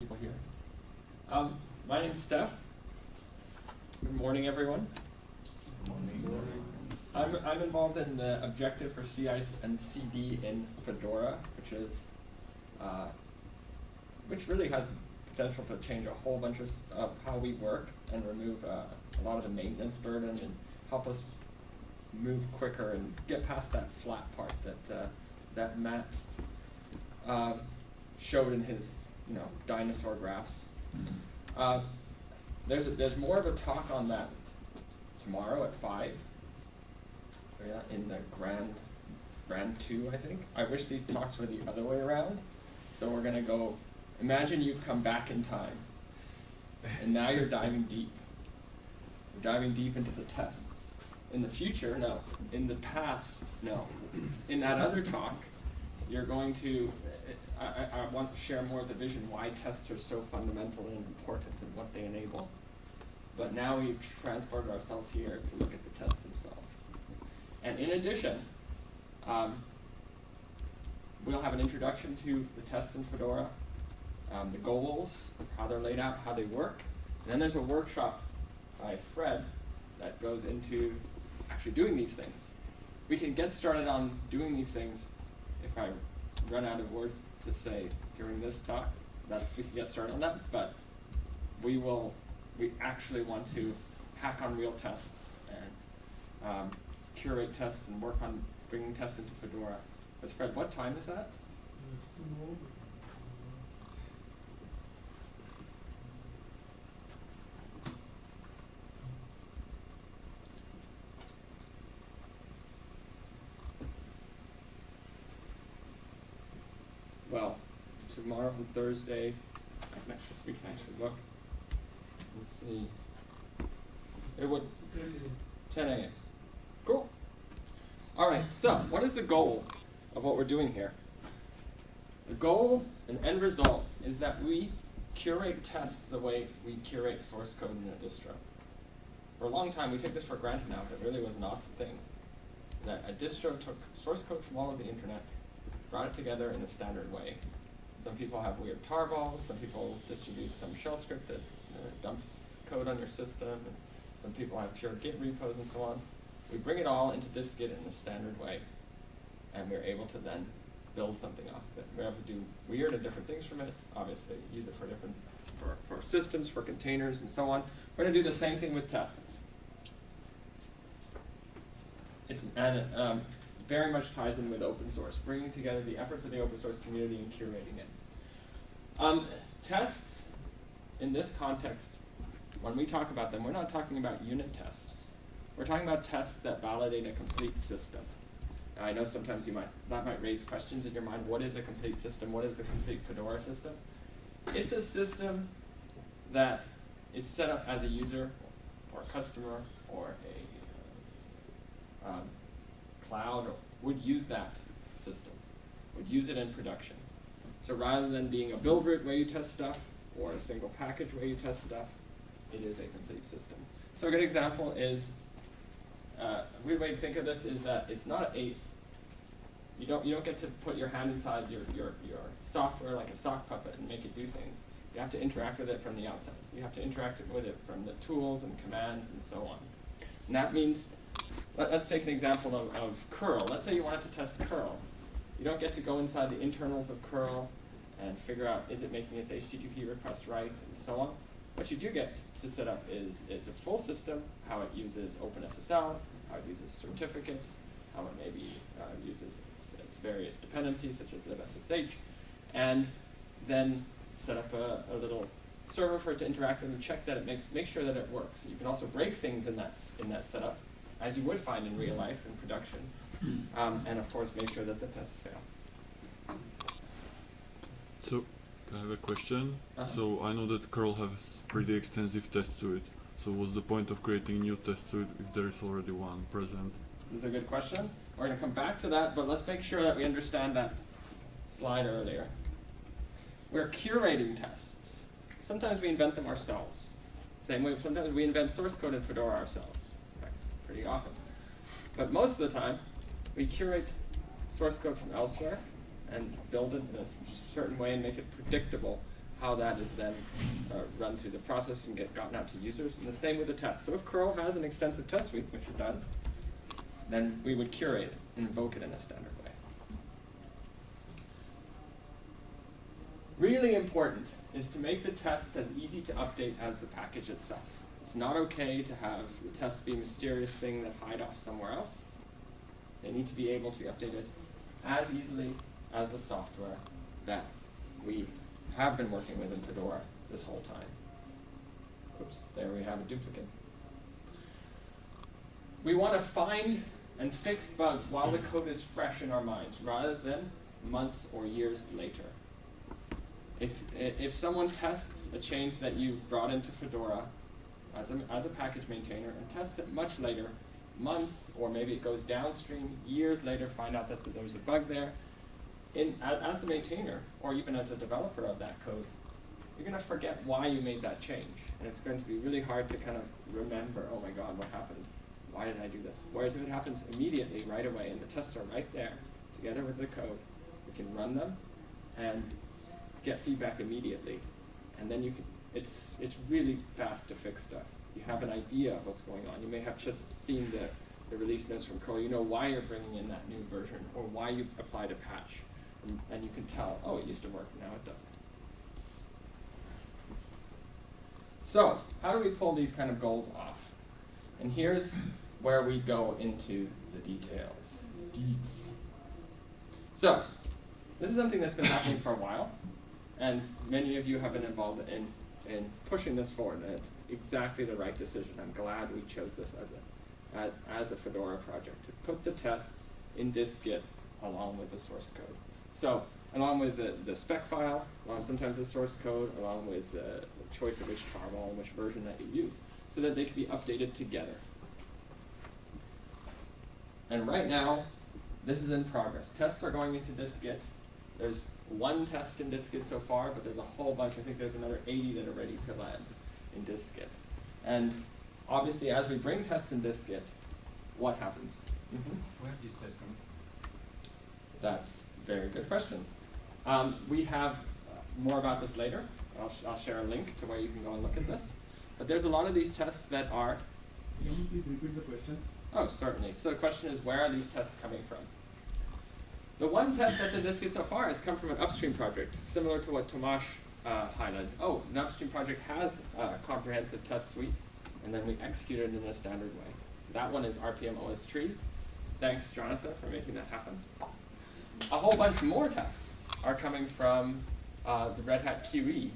people here. Um, my name's Steph. Good morning, everyone. I'm, I'm involved in the objective for CI and CD in Fedora, which is, uh, which really has potential to change a whole bunch of, of how we work and remove uh, a lot of the maintenance burden and help us move quicker and get past that flat part that uh, that Matt um, showed in his you know dinosaur graphs. Uh, there's a, there's more of a talk on that tomorrow at five. Yeah, in the grand grand two, I think. I wish these talks were the other way around. So we're gonna go. Imagine you've come back in time, and now you're diving deep. You're diving deep into the tests. In the future, no. In the past, no. In that other talk, you're going to, I, I, want to share more of the vision why tests are so fundamental and important and what they enable. But now we've transported ourselves here to look at the tests themselves. And in addition, um, we'll have an introduction to the tests in Fedora, um, the goals, how they're laid out, how they work. And then there's a workshop by Fred that goes into actually doing these things. We can get started on doing these things if I run out of words to say during this talk, that we can get started on that, but we will, we actually want to hack on real tests and um, curate tests and work on bringing tests into Fedora. But Fred, what time is that? Well, tomorrow and Thursday, I we can actually look and see. It would, ten AM. Cool. All right, so what is the goal of what we're doing here? The goal and end result is that we curate tests the way we curate source code in a distro. For a long time, we take this for granted now, but it really was an awesome thing. That a distro took source code from all over the internet, brought it together in a standard way. Some people have weird tarballs, some people distribute some shell script that uh, dumps code on your system, and some people have pure Git repos and so on. We bring it all into dist-git in a standard way, and we're able to then build something off of it. We're able to do weird and different things from it, obviously, use it for different, for, for systems, for containers, and so on. We're gonna do the same thing with tests. It's, and it um, very much ties in with open source, bringing together the efforts of the open source community and curating it. Um, tests, in this context, when we talk about them, we're not talking about unit tests. We're talking about tests that validate a complete system. Now, I know sometimes you might, that might raise questions in your mind. What is a complete system? What is a complete Fedora system? It's a system that is set up as a user or a customer or a um, cloud would use that system, would use it in production. So rather than being a build root where you test stuff or a single package where you test stuff, it is a complete system. So a good example is, uh, a weird way to think of this is that it's not a, you don't, you don't get to put your hand inside your, your, your software like a sock puppet and make it do things. You have to interact with it from the outside. You have to interact with it from the tools and commands and so on. And that means, let, us take an example of, of curl. Let's say you wanted to test curl. You don't get to go inside the internals of curl and figure out is it making its HTTP request right and so on. What you do get to set up is it's a full system, how it uses OpenSSL, how it uses certificates, how it maybe uh, uses its, its various dependencies such as libssh, and then set up a, a little server for it to interact with and check that it makes make sure that it works. You can also break things in that in that setup, as you would find in real life in production, um, and of course make sure that the tests fail. So, I have a question. Uh-huh. So, I know that curl has pretty extensive test suite. So, what's the point of creating a new test suite if there is already one present? This is a good question. We're going to come back to that, but let's make sure that we understand that slide earlier. We're curating tests. Sometimes we invent them ourselves. Same way, sometimes we invent source code in Fedora ourselves. Fact, pretty often. But most of the time, we curate source code from elsewhere and build it in a certain way and make it predictable how that is then uh, run through the process and get gotten out to users. And the same with the test. So if curl has an extensive test suite, which it does, then we would curate it and invoke it in a standard way. Really important is to make the tests as easy to update as the package itself. It's not okay to have the tests be a mysterious thing that hide off somewhere else. They need to be able to be updated as easily as the software that we have been working with in Fedora this whole time. Oops, there we have a duplicate. We want to find and fix bugs while the code is fresh in our minds, rather than months or years later. If, if someone tests a change that you've brought into Fedora as a, as a package maintainer and tests it much later, months or maybe it goes downstream, years later find out that there's a bug there, in, as, the maintainer or even as a developer of that code, you're going to forget why you made that change. And it's going to be really hard to kind of remember, oh my god, what happened? Why did I do this? Whereas if it happens immediately, right away, and the tests are right there, together with the code, we can run them and get feedback immediately. And then you can, it's, it's really fast to fix stuff. You have an idea of what's going on. You may have just seen the, the release notes from curl. You know why you're bringing in that new version or why you applied a patch. And, you can tell, oh, it used to work, now it doesn't. So, how do we pull these kind of goals off? And here's where we go into the details. Deets. So, this is something that's been happening for a while, and many of you have been involved in, in pushing this forward, and it's exactly the right decision. I'm glad we chose this as a, as, as a Fedora project, to put the tests in dist-git along with the source code. So, along with the, the spec file, along sometimes the source code, along with the choice of which tarball and which version that you use, so that they can be updated together. And right now, this is in progress. Tests are going into dist-git. There's one test in dist-git so far, but there's a whole bunch. I think there's another 80 that are ready to land in dist-git. And obviously, as we bring tests in dist-git, what happens? Mm -hmm. Where are these tests coming? That's a very good question. Um, we have uh, more about this later. I'll, sh I'll share a link to where you can go and look at this. But there's a lot of these tests that are. Can you please repeat the question? Oh, certainly. So the question is, where are these tests coming from? The one test that's in dist-git so far has come from an upstream project, similar to what Tomasz uh, highlighted. Oh, an upstream project has a comprehensive test suite, and then we execute it in a standard way. That one is rpm-ostree. Thanks, Jonathan, for making that happen. A whole bunch more tests are coming from uh, the Red Hat QE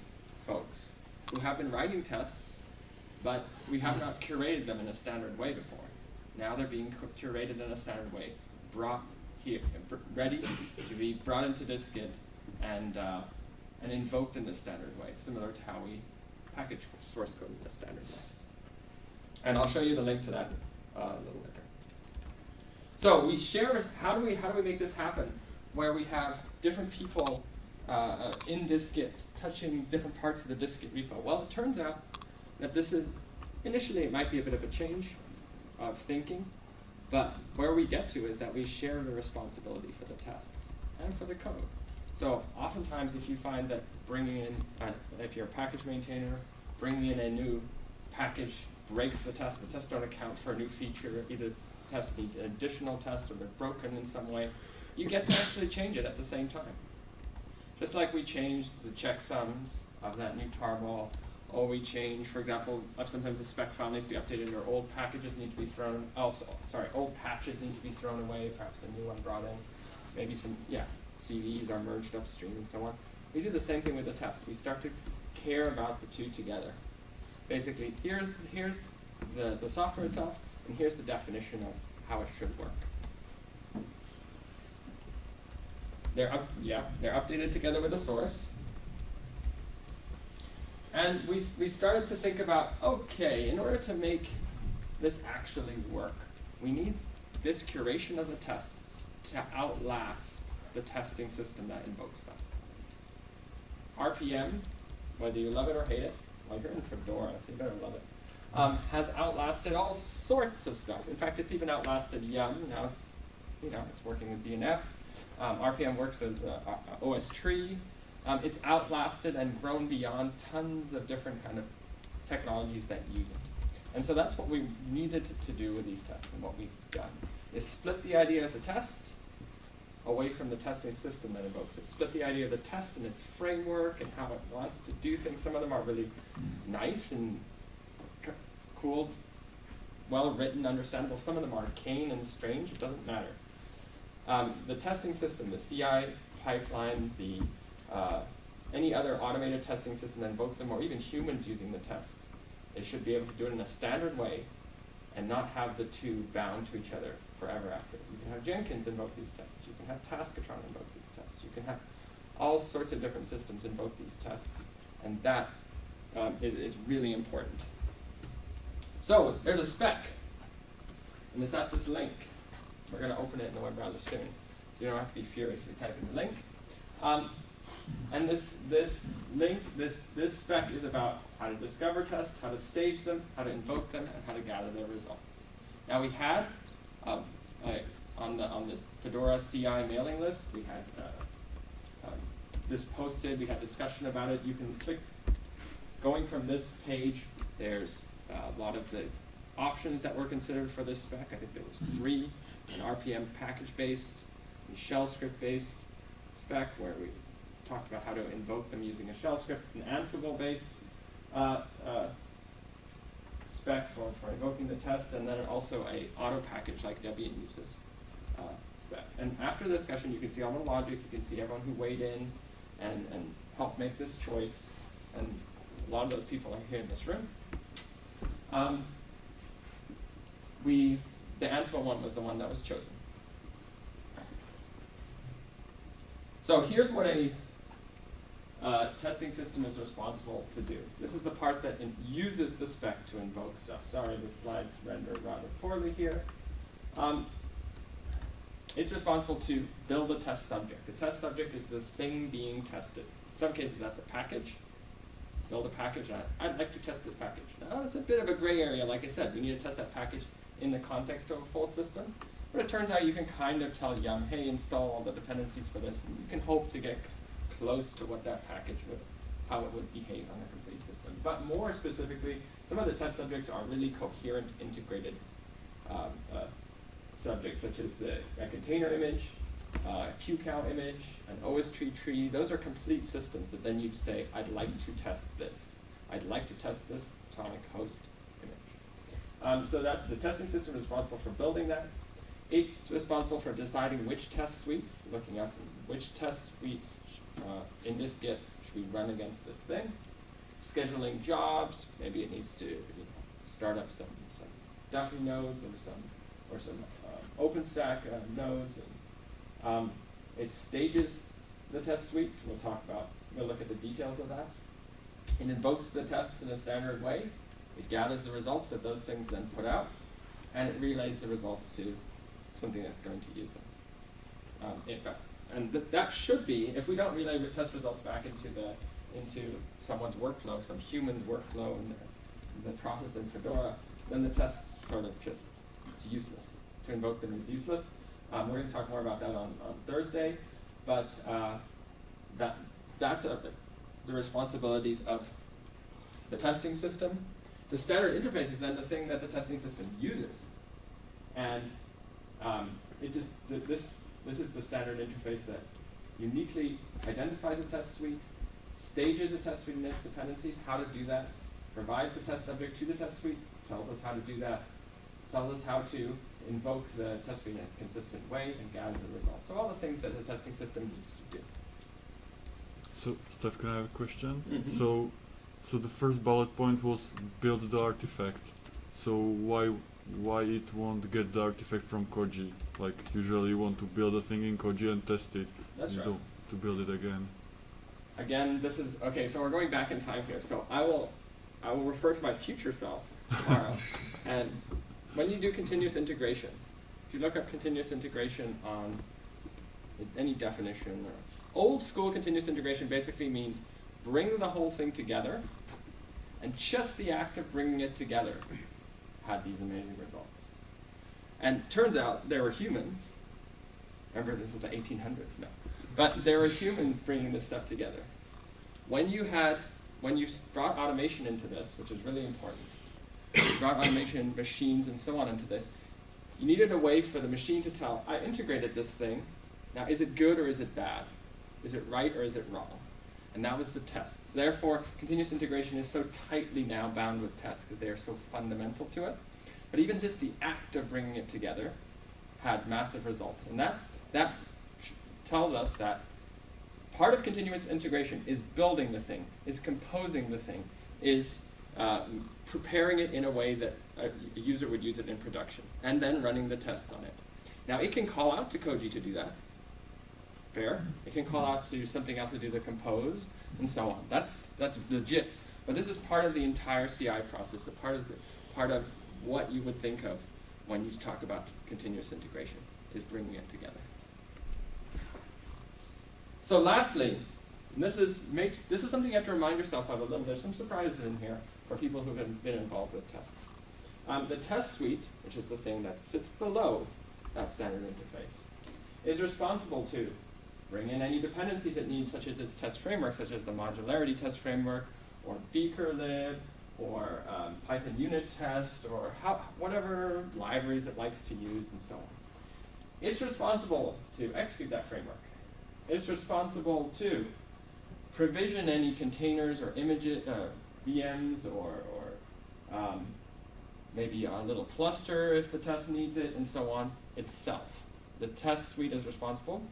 folks, who have been writing tests, but we have not curated them in a standard way before. Now they're being curated in a standard way, brought here, ready to be brought into dist-git and, uh, and invoked in the standard way, similar to how we package source code in the standard way. And I'll show you the link to that uh, a little later. So we share, how do we, how do we make this happen? Where we have different people uh, in dist-git touching different parts of the dist-git repo. Well, it turns out that this is, initially it might be a bit of a change of thinking, but where we get to is that we share the responsibility for the tests and for the code. So oftentimes if you find that bringing in, uh, if you're a package maintainer, bringing in a new package breaks the test, the tests don't account for a new feature, either tests need additional tests or they're broken in some way, you get to actually change it at the same time. Just like we change the checksums of that new tarball or we change, for example, sometimes the spec file needs to be updated or old packages need to be thrown, oh, also, sorry, old patches need to be thrown away, perhaps a new one brought in, maybe some, yeah, CVEs are merged upstream and so on. We do the same thing with the test. We start to care about the two together. Basically, here's, here's the, the software itself, and here's the definition of how it should work. They're up, yeah, they're updated together with the source. And we, we started to think about, okay, in order to make this actually work, we need this curation of the tests to outlast the testing system that invokes them. RPM, whether you love it or hate it, well, you're in Fedora, so you better love it, um, has outlasted all sorts of stuff. In fact, it's even outlasted Yum. Now it's, you know, it's working with DNF. Um, RPM works with uh, OSTree. Um, it's outlasted and grown beyond tons of different kind of technologies that use it. And so that's what we needed to do with these tests and what we've done is split the idea of the test away from the testing system that invokes it. Split the idea of the test and its framework and how it wants to do things. Some of them are really nice and cool, well written, understandable. Some of them are arcane and strange. It doesn't matter. Um, the testing system, the CI pipeline, the uh, any other automated testing system that invokes them, or even humans using the tests, they should be able to do it in a standard way and not have the two bound to each other forever after. You can have Jenkins invoke these tests. You can have Taskotron invoke these tests. You can have all sorts of different systems invoke these tests, and that um, is, is really important. So there's a spec, and it's at this link. We're going to open it in the web browser soon, so you don't have to be furiously typing the link. Um, and this this link, this this spec is about how to discover tests, how to stage them, how to invoke them, and how to gather their results. Now we had um, uh, on the on the Fedora CI mailing list, we had uh, um, this posted. We had discussion about it. You can click. Going from this page, there's uh, a lot of the options that were considered for this spec. I think there was three: an RPM package-based, shell script-based spec, where we talked about how to invoke them using a shell script, an Ansible-based uh, uh, spec for, for invoking the test, and then also a auto package like Debian uses uh, spec. And after the discussion, you can see all the logic, you can see everyone who weighed in and, and helped make this choice, and a lot of those people are here in this room. Um, we, the Ansible one was the one that was chosen. So here's what a uh, testing system is responsible to do. This is the part that uses the spec to invoke stuff. Sorry, the slides render rather poorly here. Um, it's responsible to build a test subject. The test subject is the thing being tested. In some cases, that's a package. Build a package. I, I'd like to test this package. Now, it's a bit of a gray area. Like I said, we need to test that package in the context of a full system. But it turns out you can kind of tell Yum, hey, install all the dependencies for this, and you can hope to get close to what that package would, how it would behave on a complete system. But more specifically, some of the test subjects are really coherent, integrated um, uh, subjects, such as the a container image, uh, QCOW image, an OSTree. Tree. Those are complete systems that then you'd say, I'd like to test this. I'd like to test this Atomic Host. Um, so that the testing system is responsible for building that. It's responsible for deciding which test suites, looking up which test suites uh, in this Git should we run against this thing. Scheduling jobs, maybe it needs to you know, start up some, some nodes or some or some uh, OpenStack uh, nodes. And, um, it stages the test suites. We'll talk about, we'll look at the details of that. It invokes the tests in a standard way. It gathers the results that those things then put out, and it relays the results to something that's going to use them. Um, it, and th that should be, if we don't relay test results back into the into someone's workflow, some human's workflow in the, the process in Fedora, then the test sort of just, it's useless. To invoke them is useless. Um, we're going to talk more about that on, on Thursday, but uh, that that's a, the responsibilities of the testing system. The standard interface is then the thing that the testing system uses. And um, it just, th this, this is the standard interface that uniquely identifies a test suite, stages a test suite in its dependencies, how to do that, provides the test subject to the test suite, tells us how to do that, tells us how to invoke the test suite in a consistent way and gather the results. So all the things that the testing system needs to do. So, Steph, can I have a question? Mhm. So, so the first bullet point was build the artifact. So why why it won't get the artifact from Koji? Like usually you want to build a thing in Koji and test it. That's right. to build it again. Again, this is, okay, so we're going back in time here. So I will, I will refer to my future self tomorrow. and when you do continuous integration, if you look up continuous integration on any definition, or old school continuous integration basically means bring the whole thing together, and just the act of bringing it together had these amazing results. And turns out there were humans. Remember, this is the 1800s now. But there were humans bringing this stuff together. when you had, when you brought automation into this, which is really important, you brought automation, machines, and so on into this, you needed a way for the machine to tell, I integrated this thing, now is it good or is it bad? Is it right or is it wrong? And that was the tests. Therefore, continuous integration is so tightly now bound with tests because they are so fundamental to it. But even just the act of bringing it together had massive results. And that, that tells us that part of continuous integration is building the thing, is composing the thing, is uh, preparing it in a way that a, a user would use it in production, and then running the tests on it. Now, it can call out to Koji to do that. Fair. It can call out to something else to do the compose, and so on. That's, that's legit. But this is part of the entire CI process, a part of, the, part of what you would think of when you talk about continuous integration, is bringing it together. So lastly, this is make, this is something you have to remind yourself of a little. There's some surprises in here for people who've been, been involved with tests. Um, the test suite, which is the thing that sits below that standard interface, is responsible to bring in any dependencies it needs, such as its test framework, such as the modularity test framework, or beakerlib, or um, Python unit test, or how, whatever libraries it likes to use, and so on. It's responsible to execute that framework. It's responsible to provision any containers or images, uh, VMs, or, or um, maybe a little cluster if the test needs it, and so on, itself. The test suite is responsible,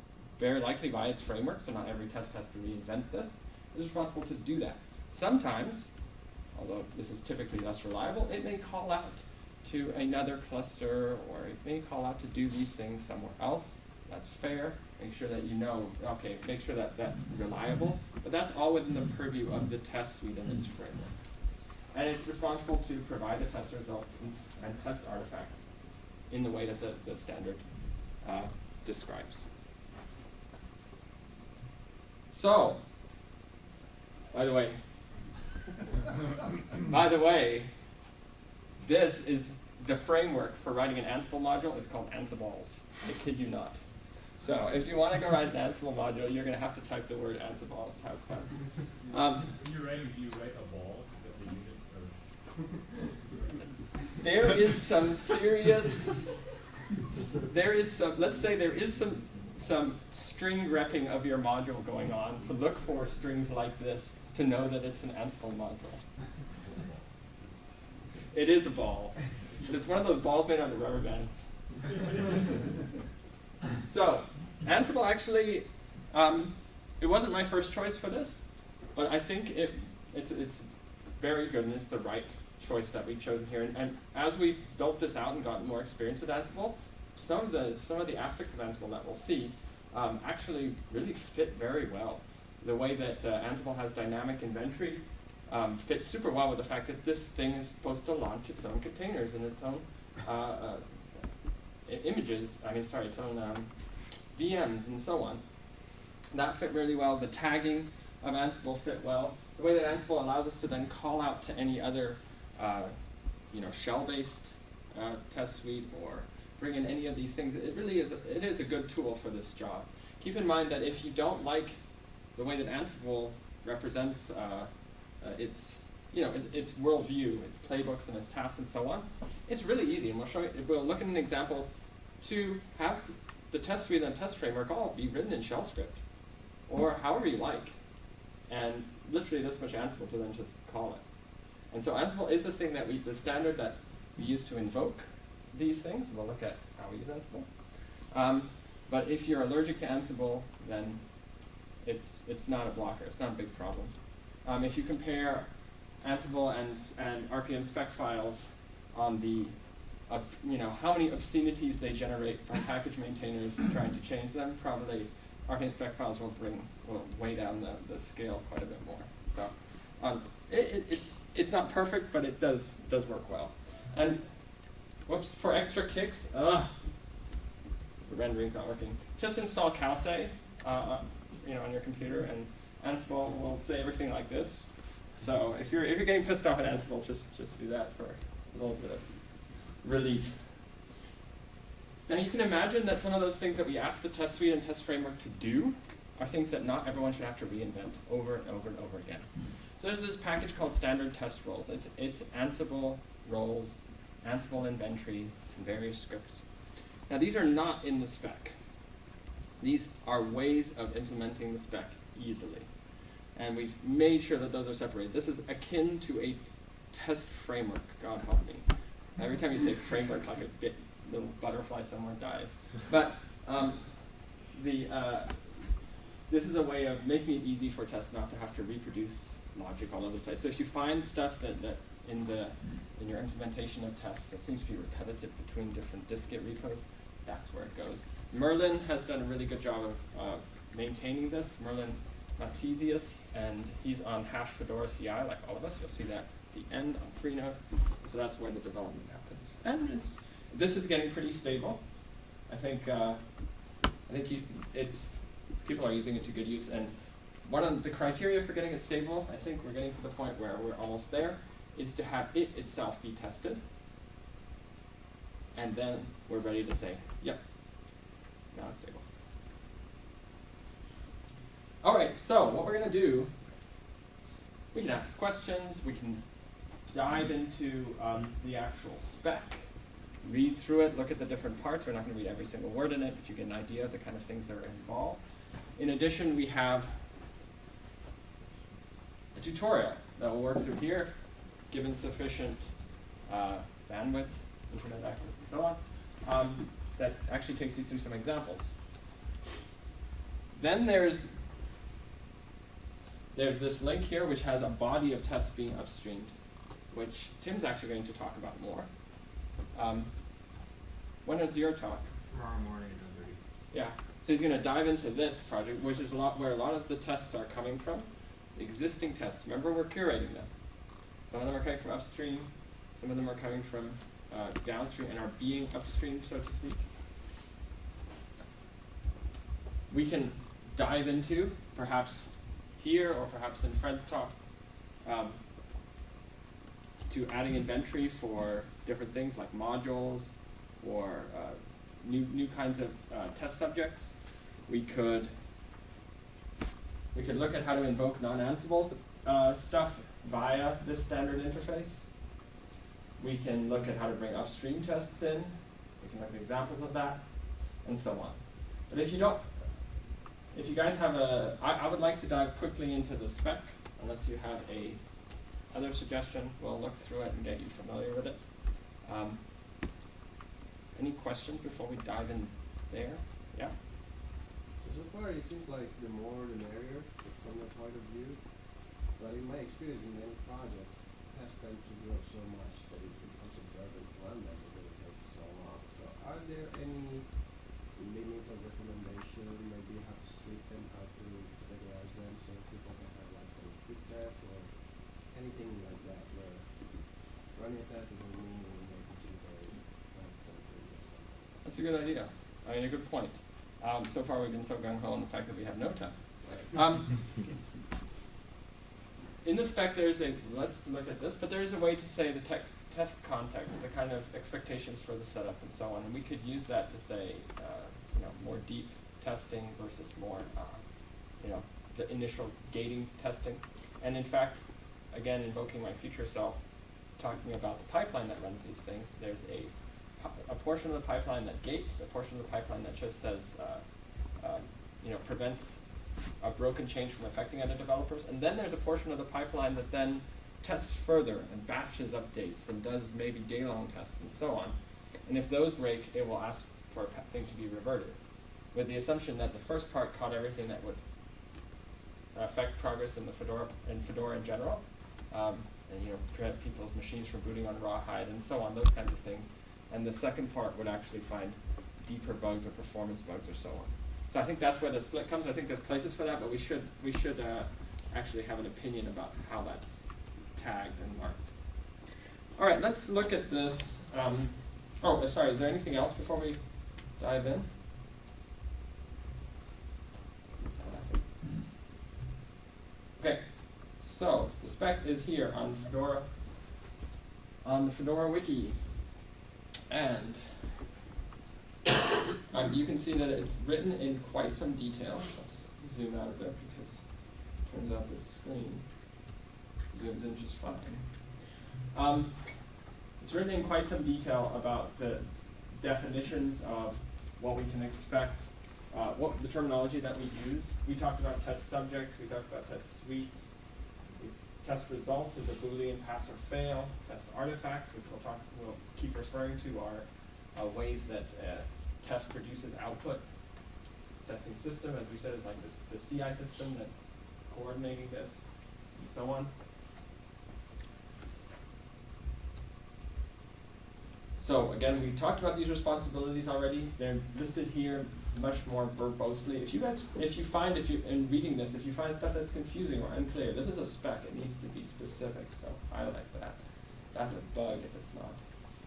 very likely by its framework, so not every test has to reinvent this, is responsible to do that. Sometimes, although this is typically less reliable, it may call out to another cluster, or it may call out to do these things somewhere else. That's fair. Make sure that you know, okay, make sure that that's reliable, but that's all within the purview of the test suite and its framework. And it's responsible to provide the test results and, and test artifacts in the way that the, the standard uh, describes. So, by the way, by the way, this is the framework for writing an Ansible module is called AnsiballZ. I kid you not. So if you want to go write an Ansible module, you're going to have to type the word AnsiballZ. Have fun. Um, When you write, do you write a ball? Is that the unit or? there is some serious there is some let's say there is some some string repping of your module going on to look for strings like this to know that it's an Ansible module. It is a ball. It's one of those balls made out of rubber bands. So, Ansible actually, um, it wasn't my first choice for this, but I think it, it's, it's very good and it's the right choice that we've chosen here. And, and as we've built this out and gotten more experience with Ansible, some of the, some of the aspects of Ansible that we'll see um, actually really fit very well. The way that uh, Ansible has dynamic inventory um, fits super well with the fact that this thing is supposed to launch its own containers and its own uh, uh, images, I mean, sorry, its own um, VMs and so on. That fit really well. The tagging of Ansible fit well. The way that Ansible allows us to then call out to any other, uh, you know, shell-based uh, test suite or bring in any of these things, it really is, a, it is a good tool for this job. Keep in mind that if you don't like the way that Ansible represents uh, uh, its, you know, it, its worldview, its playbooks and its tasks and so on, it's really easy. And we'll show you, we'll look at an example to have the test suite and test framework all be written in shell script or however you like. And literally this much Ansible to then just call it. And so Ansible is the thing that we, the standard that we use to invoke these things. We'll look at how we use Ansible. Um, but if you're allergic to Ansible, then it's, it's not a blocker. It's not a big problem. Um, if you compare Ansible and, and RPM spec files on the, uh, you know, how many obscenities they generate from package maintainers trying to change them, probably RPM spec files will bring, will weigh down the, the scale quite a bit more. So um, it, it, it, it's not perfect, but it does, does work well. And whoops, for extra kicks, ugh, the rendering's not working. Just install cowsay, uh, you know, on your computer, and Ansible will say everything like this. So if you're if you're getting pissed off at Ansible, just just do that for a little bit of relief. Now you can imagine that some of those things that we asked the test suite and test framework to do are things that not everyone should have to reinvent over and over and over again. So there's this package called standard test roles. It's, it's Ansible roles, Ansible inventory, and various scripts. Now these are not in the spec. These are ways of implementing the spec easily. And we've made sure that those are separated. This is akin to a test framework, God help me. Every time you say framework, like a bit, little butterfly somewhere dies. But um, the, uh, this is a way of making it easy for tests not to have to reproduce logic all over the place. So if you find stuff that, that in, the, in your implementation of tests that seems to be repetitive between different distgit repos, that's where it goes. Merlin has done a really good job of, maintaining this. Merlin Mathesius, and he's on hash Fedora CI, like all of us. You'll see that at the end on Freenode. So that's where the development happens. And it's, this is getting pretty stable. I think, uh, I think you, it's, people are using it to good use. And one of the criteria for getting it stable, I think we're getting to the point where we're almost there, is to have it itself be tested. And then we're ready to say, yep, now it's stable. All right, so what we're going to do, we can ask questions, we can dive into um, the actual spec, read through it, look at the different parts. We're not going to read every single word in it, but you get an idea of the kind of things that are involved. In addition, we have a tutorial that will work through here, given sufficient uh, bandwidth, internet access, and so on, um, that actually takes you through some examples. Then there's there's this link here which has a body of tests being upstreamed, which Tim's actually going to talk about more. Um, when is your talk? Tomorrow morning at 9:30. Yeah. So he's going to dive into this project, which is a lot where a lot of the tests are coming from. Existing tests. Remember, we're curating them. Some of them are coming from upstream. Some of them are coming from uh, downstream and are being upstream, so to speak. We can dive into, perhaps here or perhaps in Fred's talk, um, to adding inventory for different things like modules or uh, new, new kinds of uh, test subjects. We could, we could look at how to invoke non-Ansible uh, stuff via this standard interface. We can look at how to bring upstream tests in. We can look at examples of that, and so on. But if you don't, if you guys have a, I, I would like to dive quickly into the spec, unless you have a other suggestion. We'll look through it and get you familiar with it. Um, any questions before we dive in there? Yeah? So far, it seems like the more the merrier from the point of view. But in my experience in many projects, tests tend to grow so much that it becomes a burden to run them because it takes so long. So are there any limits or recommendation? Maybe you have to split them, how to categorize them so people can have like some quick tests or anything like that where running a test doesn't mean making sure there is not something or something. That's a good idea. I mean, a good point. Um, so far, we've been so gung ho on the fact that we have no tests. Um, in the spec, there's a, let's look at this, but there is a way to say the text, test context, the kind of expectations for the setup and so on. And we could use that to say, uh, you know, more deep testing versus more, uh, you know, the initial gating testing. And in fact, again, invoking my future self, talking about the pipeline that runs these things, there's a, a portion of the pipeline that gates, a portion of the pipeline that just says, uh, um, you know, prevents a broken change from affecting other developers. And then there's a portion of the pipeline that then tests further and batches updates and does maybe day-long tests and so on. And if those break, it will ask for a thing to be reverted, with the assumption that the first part caught everything that would affect progress in the Fedora in Fedora in general, um, and you know prevent people's machines from booting on rawhide and so on, those kinds of things. And the second part would actually find deeper bugs or performance bugs or so on. So I think that's where the split comes. I think there's places for that, but we should we should uh, actually have an opinion about how that's tagged and marked. All right, let's look at this. Um, oh, sorry. Is there anything else before we dive in? Okay, so the spec is here on Fedora, on the Fedora wiki, and um, you can see that it's written in quite some detail. Let's zoom out a bit because turns out this screen zooms in just fine. Um, it's written in quite some detail about the definitions of what we can expect, uh, what the terminology that we use. We talked about test subjects, we talked about test suites, test results as a Boolean pass or fail, test artifacts, which we'll talk, we'll keep referring to are uh, ways that uh, test produces output. Testing system, as we said, is like this, the CI system that's coordinating this, and so on. So again, we talked about these responsibilities already. They're listed here much more verbosely. If you guys, if you find, if you, in reading this, if you find stuff that's confusing or unclear, this is a spec. It needs to be specific, so highlight that. That's a bug if it's not.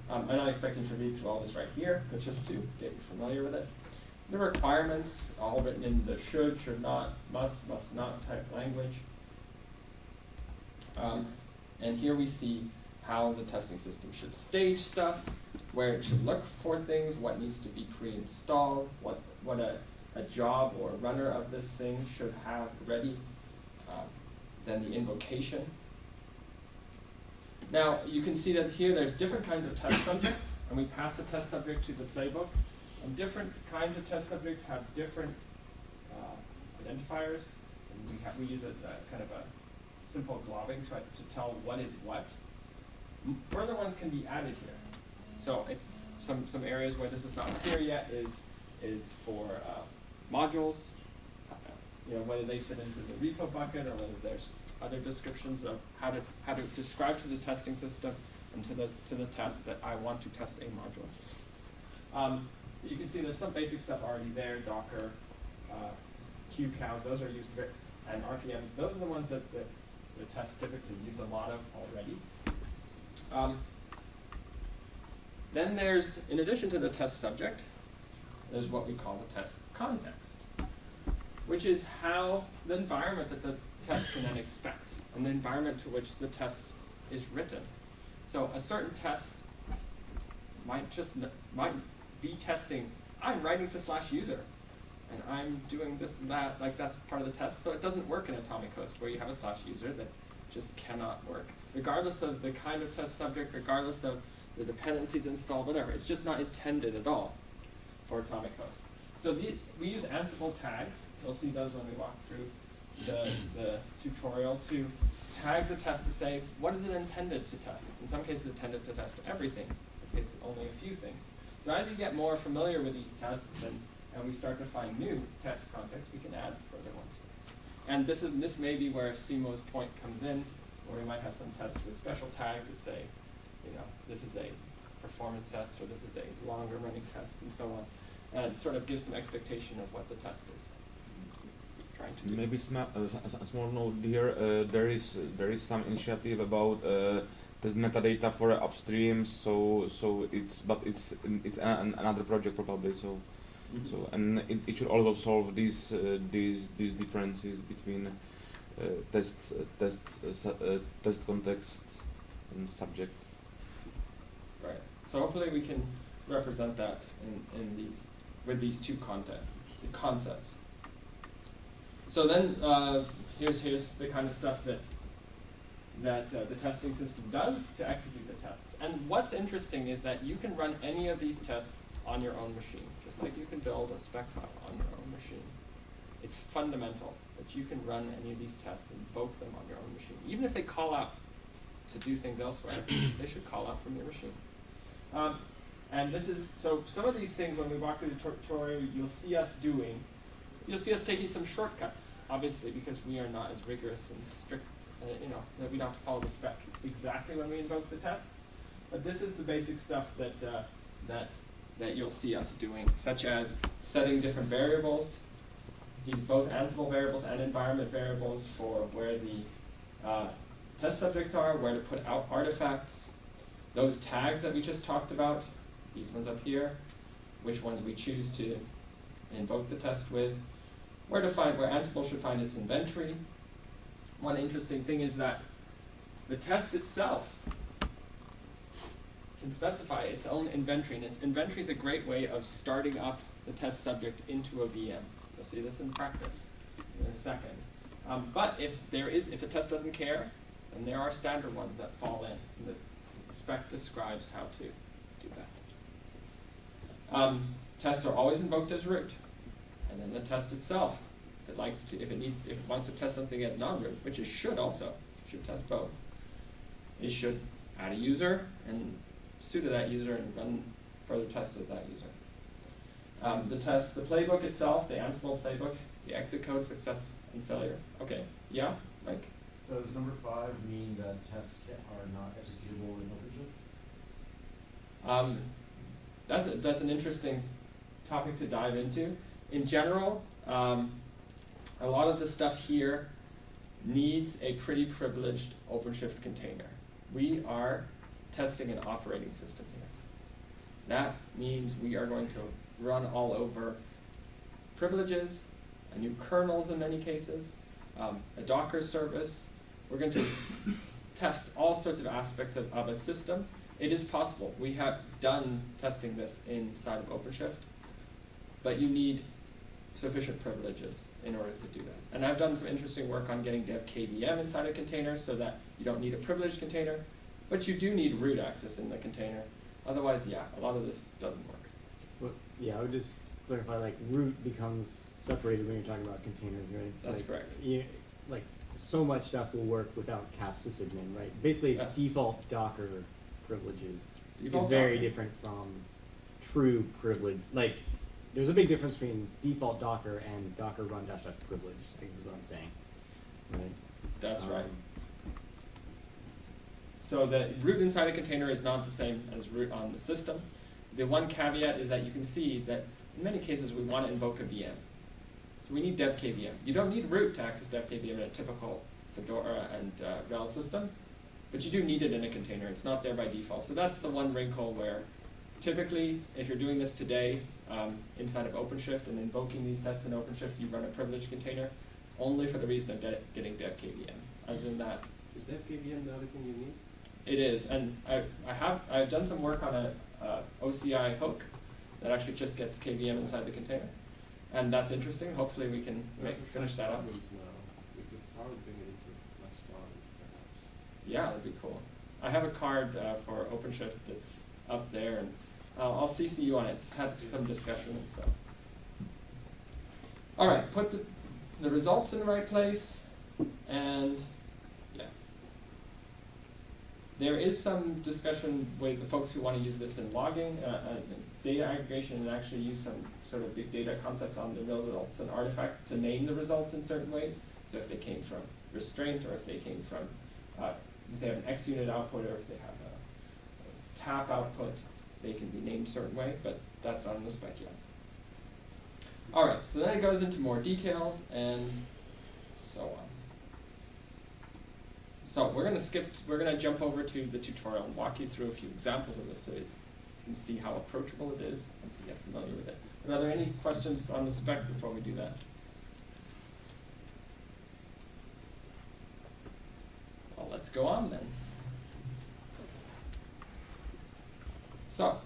Um, I'm not expecting to read through all this right here, but just to get you familiar with it. The requirements, all written in the should, should not, must, must not type language. Um, and here we see how the testing system should stage stuff, where it should look for things, what needs to be pre-installed, what, what a, a job or runner of this thing should have ready, um, then the invocation. Now, you can see that here there's different kinds of test subjects, and we pass the test subject to the playbook. And different kinds of test subjects have different uh, identifiers, and we, have, we use a, a kind of a simple globbing to, to tell what is what. Further ones can be added here. So it's some, some areas where this is not clear yet is, is for uh, modules, uh, you know, whether they fit into the repo bucket or whether there's other descriptions of how to, how to describe to the testing system and to the, to the test that I want to test a module. Um, you can see there's some basic stuff already there, Docker, uh, QCows, those are used, and RPMs, those are the ones that the, the tests typically use a lot of already. Um, then there's, in addition to the test subject, there's what we call the test context, which is how the environment that the test can then expect, and the environment to which the test is written. So a certain test might just might be testing. I'm writing to slash user, and I'm doing this and that. Like that's part of the test. So it doesn't work in Atomic Host where you have a slash user that just cannot work, regardless of the kind of test subject, regardless of the dependencies installed, whatever. It's just not intended at all for Atomic Host. So the, we use Ansible tags. You'll see those when we walk through the, the tutorial to tag the test to say, what is it intended to test? In some cases, intended to test everything. In some cases, only a few things. So as you get more familiar with these tests and, and we start to find new test contexts, we can add further ones. And this is this may be where CMO's point comes in, where we might have some tests with special tags that say, you know, this is a performance test or this is a longer running test and so on. And sort of gives some expectation of what the test is trying to do. Maybe uh, a small note here. Uh, there is there is some initiative about uh, test metadata for upstream. So so it's but it's it's an, another project probably. So Mhm. so and it, it should also solve these uh, these these differences between uh, tests uh, tests uh, uh, test context and subject. Right. So hopefully we can represent that in, in these with these two content concepts. So then uh, here's here's the kind of stuff that that uh, the testing system does to execute the tests. And what's interesting is that you can run any of these tests on your own machine, just like you can build a spec file on your own machine. It's fundamental that you can run any of these tests, and invoke them on your own machine. Even if they call out to do things elsewhere, they should call out from your machine. Um, and this is, so some of these things when we walk through the tutorial, you'll see us doing, you'll see us taking some shortcuts, obviously, because we are not as rigorous and strict, uh, you know, that we don't have to follow the spec exactly when we invoke the tests. But this is the basic stuff that, uh, that, that you'll see us doing, such as setting different variables, both Ansible variables and environment variables for where the uh, test subjects are, where to put out artifacts, those tags that we just talked about, these ones up here, which ones we choose to invoke the test with, where to find where Ansible should find its inventory. One interesting thing is that the test itself can specify its own inventory, and its inventory is a great way of starting up the test subject into a VM. You'll see this in practice. in a second. Um, but if there is, if the test doesn't care, then there are standard ones that fall in. The spec describes how to do that. Um, tests are always invoked as root, and then the test itself, if it likes to, if it needs, if it wants to test something as non-root, which it should also, should test both. It should add a user and sudo that user and run further tests as that user. Um, the test, the playbook itself, the Ansible playbook, the exit code, success and failure. Okay, yeah, Mike? Does number five mean that tests are not executable in OpenShift? Um, that's, a, that's an interesting topic to dive into. In general, um, a lot of the stuff here needs a pretty privileged OpenShift container. We are testing an operating system here. That means we are going to run all over privileges, new kernels in many cases, um, a Docker service. We're going to test all sorts of aspects of, of a system. It is possible. We have done testing this inside of OpenShift, but you need sufficient privileges in order to do that. And I've done some interesting work on getting dev KVM inside a container so that you don't need a privileged container, but you do need root access in the container. Otherwise, yeah, a lot of this doesn't work. Well, yeah, I would just clarify, like, root becomes separated when you're talking about containers, right? That's Like, correct. You, like, so much stuff will work without caps sysadmin, right? Basically, Yes. default Docker privileges Default is very Docker. different from true privilege. Like, there's a big difference between default Docker and Docker run dash dash privilege, I guess is what I'm saying, right? That's right. Um, So the root inside a container is not the same as root on the system. The one caveat is that you can see that in many cases we want to invoke a VM. So we need dev KVM. You don't need root to access dev KVM in a typical Fedora and uh, RHEL system, but you do need it in a container. It's not there by default. So that's the one wrinkle where typically, if you're doing this today um, inside of OpenShift and invoking these tests in OpenShift, you run a privileged container only for the reason of de- getting dev KVM. Other than that, Is dev KVM the other thing you need? it is, and I, I have I've done some work on a uh, OCI hook that actually just gets KVM inside the container, and that's interesting. Hopefully, we can make, finish that up. problems now. We could probably bring it into Flexplan, perhaps. Yeah, that'd be cool. I have a card uh, for OpenShift that's up there, and uh, I'll CC you on it. Had some discussion and stuff. All right, put the, the results in the right place, and yeah. There is some discussion with the folks who want to use this in logging, uh, uh, data aggregation, and actually use some sort of big data concepts on the results and artifacts to name the results in certain ways. So if they came from restraint, or if they came from, uh, if they have an X unit output, or if they have a tap output, they can be named a certain way, but that's not in the spec yet. All right, so then it goes into more details and so on. So we're gonna skip, we're gonna jump over to the tutorial and walk you through a few examples of this so you can see how approachable it is so you get familiar with it. But are there any questions on the spec before we do that? Well, let's go on then. So,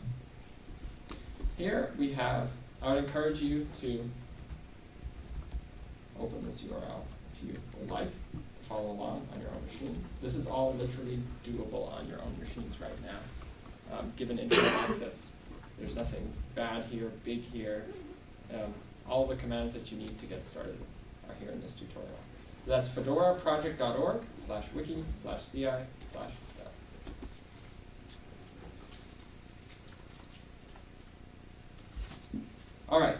here we have, I would encourage you to open this URL if you would like, follow along on your own machines. This is all literally doable on your own machines right now, um, given internet access. There's nothing bad here, big here. Um, all the commands that you need to get started are here in this tutorial. That's fedoraproject.org slash wiki slash ci slash dev. All right,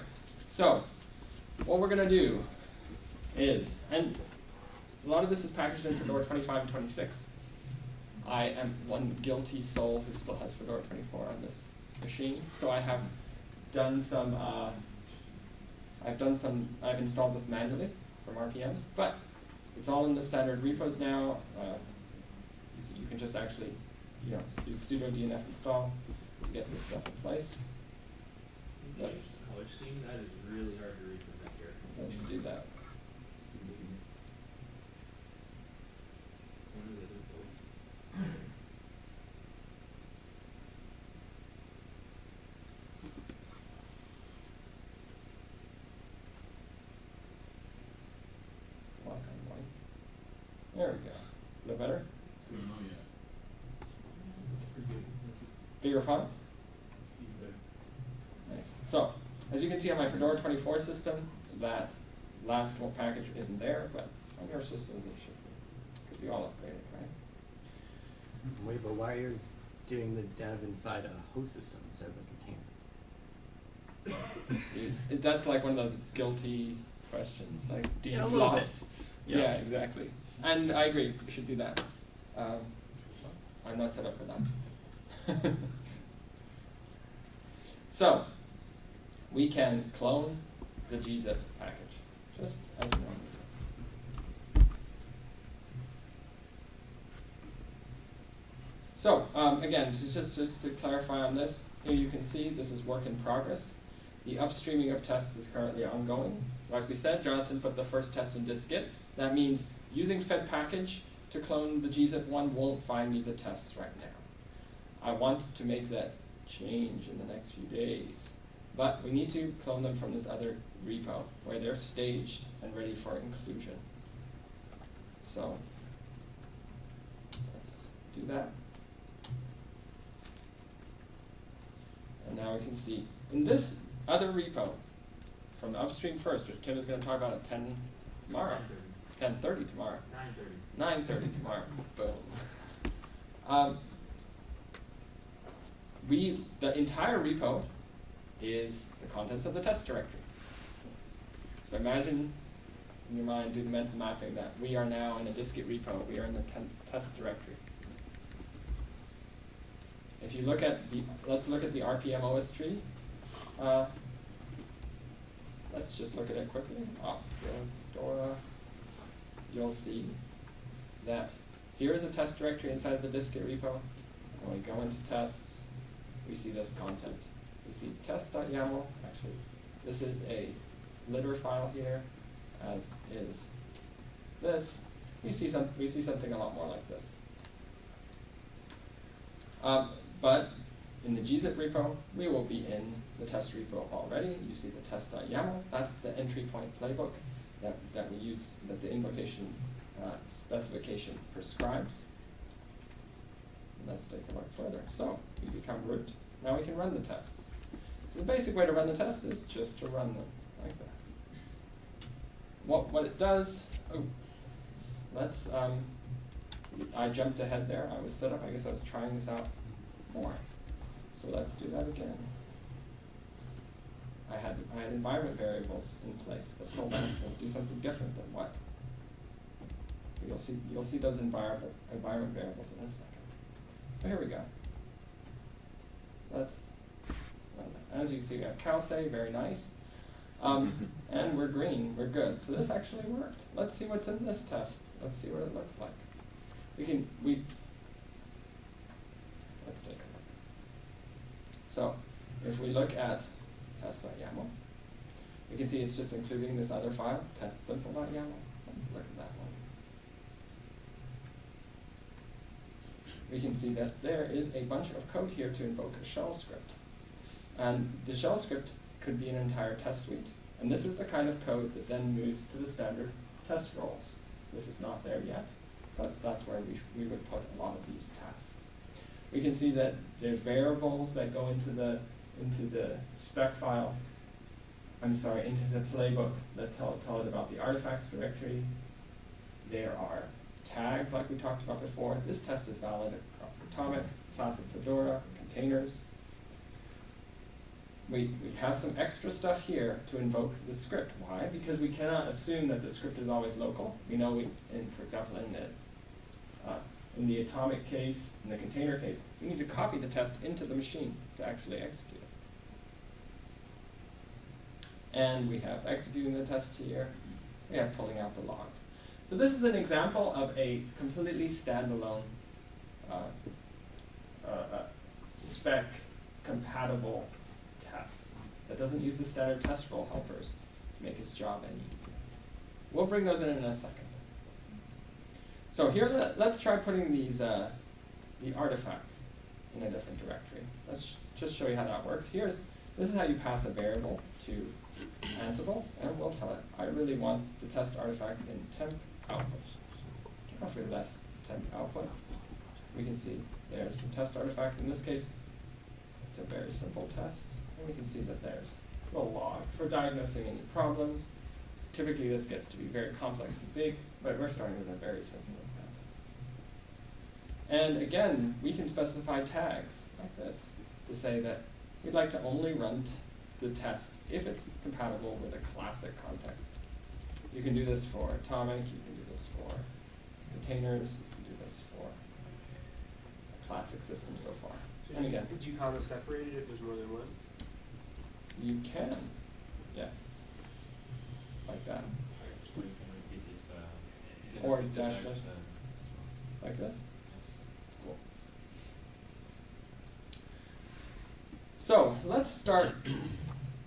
so what we're gonna do is, and a lot of this is packaged in Fedora 25 and 26. I am one guilty soul who still has Fedora 24 on this machine, so I have done some, uh, I've done some, I've installed this manually from RPMs, but it's all in the standard repos now. Uh, you can just actually, you know, do sudo dnf install to get this stuff in place. Color scheme, that is really hard to read from that here. let's do that. One of the other both. There we go. A little better? Don't know yet. Bigger font? Nice. So, as you can see on my Fedora 24 system, that last little package isn't there, but on your systems it should be. Because you all upgraded, right? Wait, but why are you doing the dev inside a host system instead of a container? It- it- that's like one of those guilty questions, like, do you Yeah, a little floss? Yeah. Yeah, exactly. And I agree, we should do that. Um, I'm not set up for that. so, we can clone the gzip package, just as we normally. So, um, again, just, just to clarify on this, here you can see this is work in progress. The upstreaming of tests is currently ongoing. Like we said, Jonathan put the first test in dist-git. That means using fedpkg to clone the gzip1 won't find me the tests right now. I want to make that change in the next few days. But we need to clone them from this other repo where they're staged and ready for inclusion. So let's do that. And now we can see in this other repo from the upstream first, which Tim is going to talk about at 10 tomorrow, 10:30 tomorrow. Nine thirty. 9:30 tomorrow. Boom. Um, we the entire repo is the contents of the test directory. So imagine in your mind, do the mental mapping that we are now in a dist-git repo. We are in the test directory. If you look at the, let's look at the rpm-ostree. Uh, let's just look at it quickly. Oh, Dora. You'll see that here is a test directory inside of the dist-git repo. When we go into tests, we see this content. We see test.yaml. Actually, this is a litter file here, as is this. We see some. We see something a lot more like this. Um, but in the gzip repo, we will be in the test repo already. You see the test.yaml. That's the entry point playbook that, that we use, that the invocation uh, specification prescribes. Let's take a look further. So we become root. Now we can run the tests. So the basic way to run the test is just to run them like that. What, what it does, oh, let's, um, I jumped ahead there. I was set up, I guess I was trying this out more. So let's do that again. I had, I had environment variables in place that told us to do something different than what. You'll see, you'll see those environment, environment variables in a second. So here we go. Let's. As you can see, we have cowsay, very nice. Um, and we're green, we're good. So this actually worked. Let's see what's in this test. Let's see what it looks like. We can, we, let's take a look. So if we look at test.yaml, we can see it's just including this other file, testsimple.yaml. Let's look at that one. We can see that there is a bunch of code here to invoke a shell script. And the shell script could be an entire test suite. And this is the kind of code that then moves to the standard test roles. This is not there yet, but that's where we, we would put a lot of these tasks. We can see that there are variables that go into the, into the spec file, I'm sorry, into the playbook that tell, tell it about the artifacts directory. There are tags like we talked about before. This test is valid across Atomic, Classic Fedora, containers. We, we have some extra stuff here to invoke the script. Why? Because we cannot assume that the script is always local. We know, we, in, for example, in the, uh, in the atomic case, in the container case, we need to copy the test into the machine to actually execute it. And we have executing the tests here. We have pulling out the logs. So this is an example of a completely standalone uh, uh, uh, spec compatible that doesn't use the standard test role helpers to make its job any easier. We'll bring those in in a second. So here, let, us try putting these uh, the artifacts in a different directory. Let's just show you how that works. Here's this is how you pass a variable to Ansible, and we'll tell it I really want the test artifacts in temp output. roughly less temp output. We can see there's some test artifacts. In this case, it's a very simple test. And we can see that there's a log for diagnosing any problems. Typically, this gets to be very complex and big, but we're starting with a very simple example. And again, we can specify tags like this to say that we'd like to only run the test if it's compatible with a classic context. You can do this for atomic, you can do this for containers, you can do this for a classic system so far. So And again, Could you comma separate it if there's more than one? You can, yeah, like that, Or dash dash. like this. Cool. So let's start.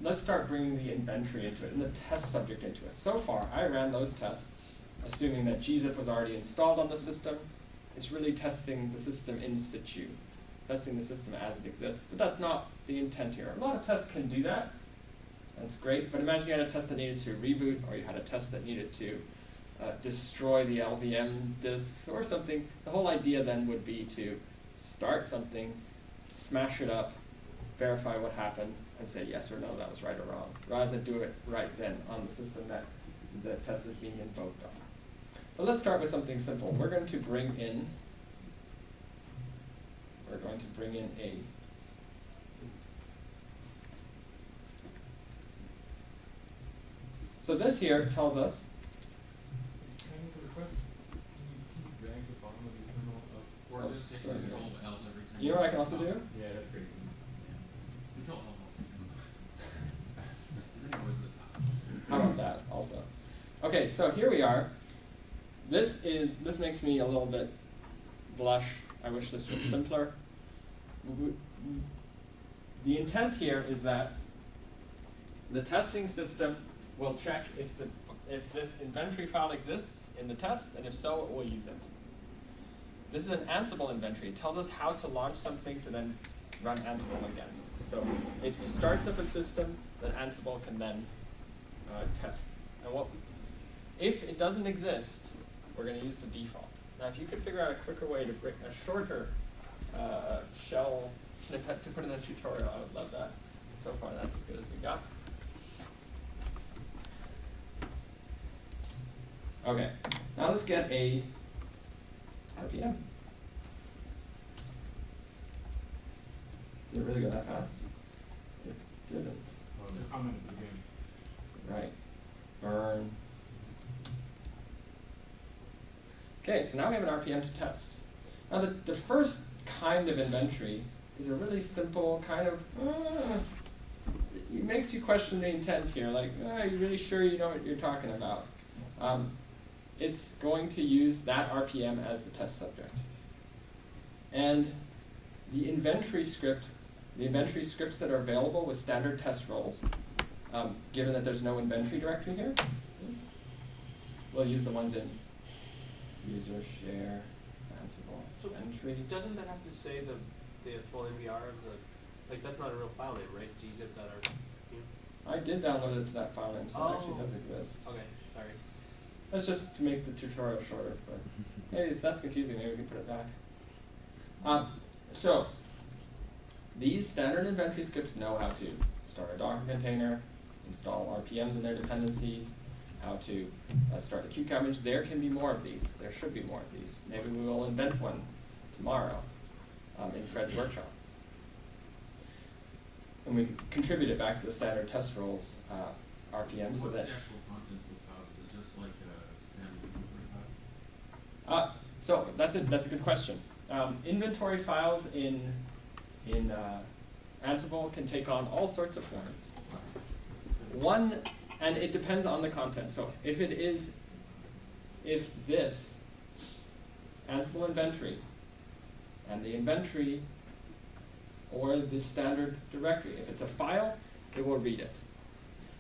Let's start bringing the inventory into it and the test subject into it. So far, I ran those tests, assuming that gzip was already installed on the system. It's really testing the system in situ, testing the system as it exists. But that's not the intent here. A lot of tests can do that. That's great. But imagine you had a test that needed to reboot, or you had a test that needed to uh, destroy the LVM disk or something. The whole idea then would be to start something, smash it up, verify what happened, and say yes or no, that was right or wrong, rather than do it right then on the system that the test is being invoked on. But let's start with something simple. We're going to bring in, we're going to bring in a So this here tells us Can I make a request? Can you, can you drag the bottom of the kernel up? Oh, just control L every time. You know what I can also do? Yeah, that's great. Control L also. Isn't it always the top? How about that also? Okay, so here we are. This is this makes me a little bit blush. I wish this was simpler. W- w- The intent here is that the testing system will check if the if this inventory file exists in the test, and if so, it will use it. This is an Ansible inventory. It tells us how to launch something to then run Ansible against. So it starts up a system that Ansible can then uh, test. And what, if it doesn't exist, we're going to use the default. Now, if you could figure out a quicker way to bring a shorter uh, shell snippet to put in the tutorial, I would love that. So far, that's as good as we got. Okay, now let's get a RPM. Did it really go that fast? It didn't. Well, the comment at the beginning. Right. Burn. Okay, so now we have an RPM to test. Now the, the first kind of inventory is a really simple kind of, uh, it makes you question the intent here, like, uh, are you really sure you know what you're talking about? Um, it's going to use that RPM as the test subject. And the inventory script, the inventory scripts that are available with standard test roles, um, given that there's no inventory directory here, we'll use the ones in user share Ansible So entry. Doesn't that have to say the, the full NVR of the, like, that's not a real file name, right? gzip.rp? I did download it to that file name, so it actually Oh. does exist. Okay, sorry. That's just to make the tutorial shorter, but hey, if that's confusing, maybe we can put it back. Um, so, these standard inventory scripts know how to start a Docker container, install RPMs and their dependencies, how to uh, start a Qt image. There can be more of these. There should be more of these. Maybe we will invent one tomorrow um, in Fred's workshop. And we contribute it back to the standard test roles uh, RPM so What's that the actual contents of files? Is it just like a standard inventory file? Uh, so that's a that's a good question. Um, inventory files in in uh, Ansible can take on all sorts of forms. One, and it depends on the content. So if it is, if this Ansible inventory and the inventory or the standard directory, if it's a file, it will read it.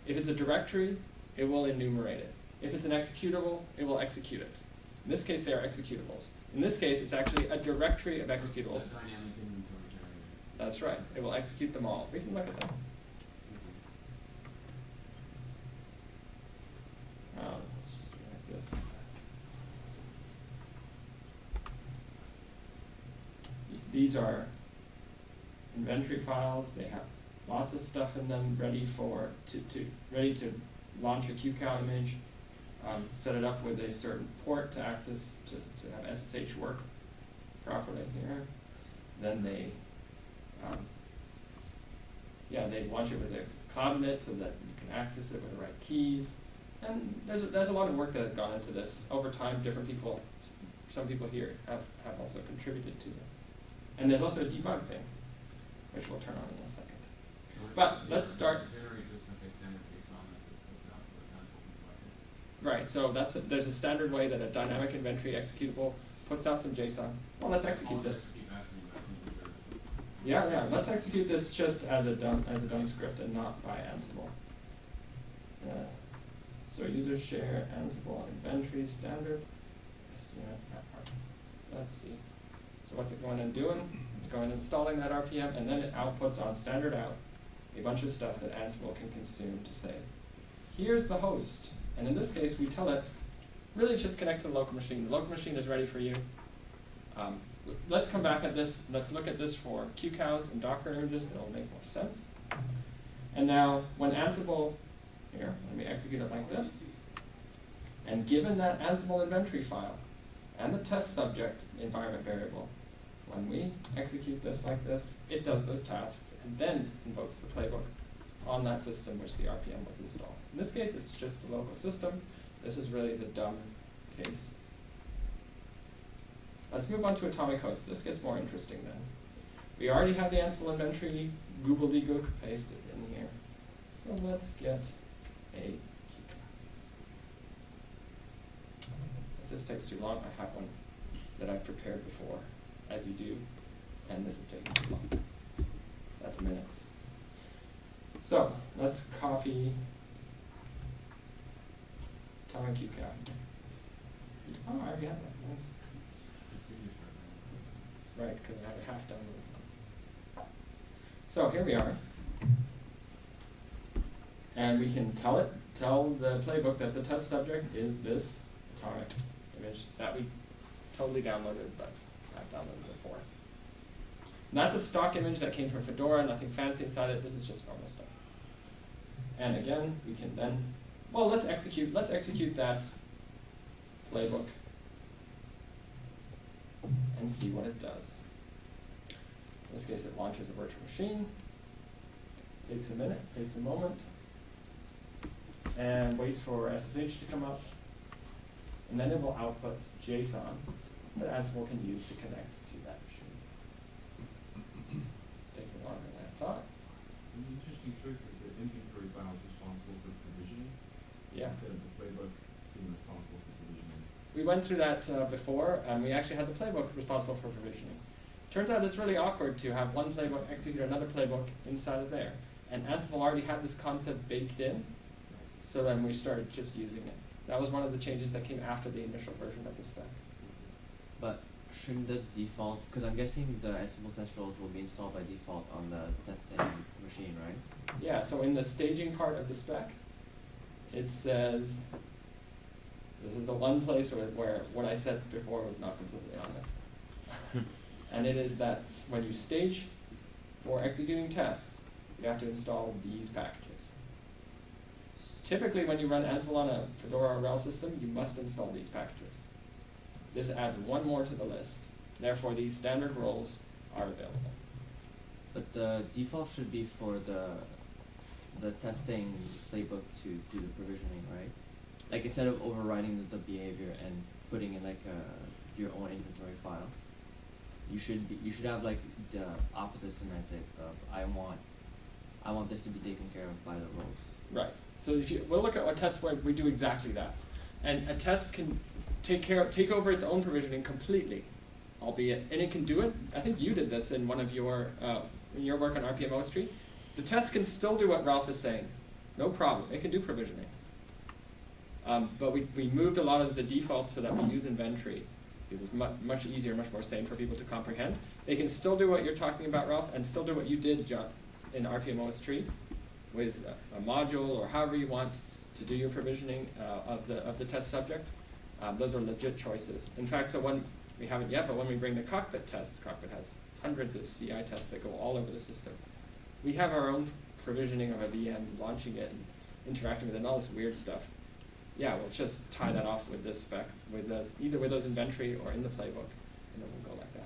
If it's a directory, it will enumerate it. If it's an executable, it will execute it. In this case, they are executables. In this case, it's actually a directory of executables. That's right. It will execute them all. We can look at them. Uh, These are inventory files. They have lots of stuff in them ready for to, to ready to launch a QCOW image um, set it up with a certain port to access, to, to have SSH work properly here. Then they, um, yeah, they launch it with a cloud-init so that you can access it with the right keys. And there's, there's a lot of work that has gone into this. Over time, different people, some people here have, have also contributed to it. And there's also a debug thing, which we'll turn on in a second. But let's start- Generate just like a standard JSON that puts out the console bucket. Right, so that's, a- there's a standard way that a dynamic inventory executable puts out some JSON. Well, let's execute this. just keep asking about things that- Yeah, yeah, let's execute this just as a done, as a done script and not by Ansible. Uh, So user share Ansible inventory standard. Yes, yeah, that part. Let's see. So what's it going and doing? It's going and installing that RPM and then it outputs on standard out a bunch of stuff that Ansible can consume to say, here's the host. And in this case, we tell it, really just connect to the local machine. The local machine is ready for you. Um, let's come back at this, let's look at this for QCows and Docker images, it'll make more sense. And now, when Ansible, here, let me execute it like this. And given that Ansible inventory file and the test subject environment variable, when we execute this like this, it does those tasks and then invokes the playbook on that system which the RPM was installed. In this case, it's just the local system. This is really the dumb case. Let's move on to atomic hosts. This gets more interesting then. We already have the Ansible inventory, goobledygook pasted in here. So let's get a If this takes too long, I have one that I've prepared before, as you do, and this is taking too long. That's minutes. So, let's copy atomic QCOW. Oh, I already have that, nice. Right, because I have a half download. So here we are. And we can tell it, tell the playbook that the test subject is this atomic image that we totally downloaded, but I've downloaded before. And that's a stock image that came from Fedora, nothing fancy inside it, this is just normal stuff. And again, we can then, well, let's execute, let's execute that playbook and see what it does. In this case, it launches a virtual machine. Takes a minute, takes a moment, and waits for SSH to come up. And then it will output JSON that Ansible can use to connect to that machine. It's taking longer than I thought. An interesting choice is the inventory file is responsible for provisioning. Yeah. Instead of the playbook being responsible for provisioning. We went through that uh, before, and we actually had the playbook responsible for provisioning. Turns out it's really awkward to have one playbook execute another playbook inside of there. And Ansible already had this concept baked in, so then we started just using it. That was one of the changes that came after the initial version of the spec. But shouldn't the default, because I'm guessing the Ansible test roles will be installed by default on the testing machine, right? Yeah, so in the staging part of the spec, it says, this is the one place where, where what I said before was not completely honest. and it is that when you stage for executing tests, you have to install these packages. Typically, when you run Ansible on a Fedora or RHEL system, you must install these packages. This adds one more to the list. Therefore, these standard roles are available. But the default should be for the the testing playbook to do the provisioning, right? Like instead of overriding the, the behavior and putting in like a, your own inventory file, you should be, you should have like the opposite semantic of I want I want this to be taken care of by the roles. Right. So if you, we'll look at a test where we do exactly that. And a test can take care of, take over its own provisioning completely, albeit, and it can do it. I think you did this in one of your, uh, in your work on rpm-ostree. The test can still do what Ralph is saying, no problem. It can do provisioning. Um, but we, we moved a lot of the defaults so that we use inventory because it's much, much easier, much more sane for people to comprehend. They can still do what you're talking about, Ralph, and still do what you did, John, in rpm-ostree with a, a module or however you want to do your provisioning uh, of, the, of the test subject. Um, those are legit choices. In fact, so when, we haven't yet, but when we bring the cockpit tests, cockpit has hundreds of CI tests that go all over the system. We have our own provisioning of a VM, launching it and interacting with it and all this weird stuff. Yeah, we'll just tie that off with this spec, with those, either with those inventory or in the playbook, and then we'll go like that.